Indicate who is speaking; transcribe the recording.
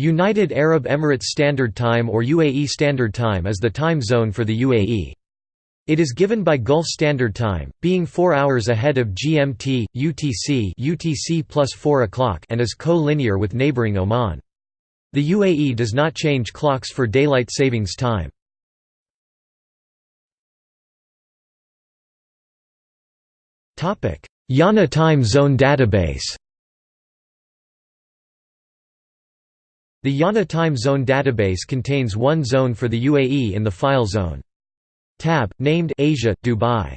Speaker 1: United Arab Emirates Standard Time or UAE Standard Time is the time zone for the UAE. It is given by Gulf Standard Time, being 4 hours ahead of GMT, UTC UTC plus 4 o'clock and is co-linear with neighboring Oman. The UAE does not change clocks for daylight savings time. IANA Time Zone Database The IANA Time Zone database contains one zone for the UAE in the file zone. Tab, named Asia, Dubai.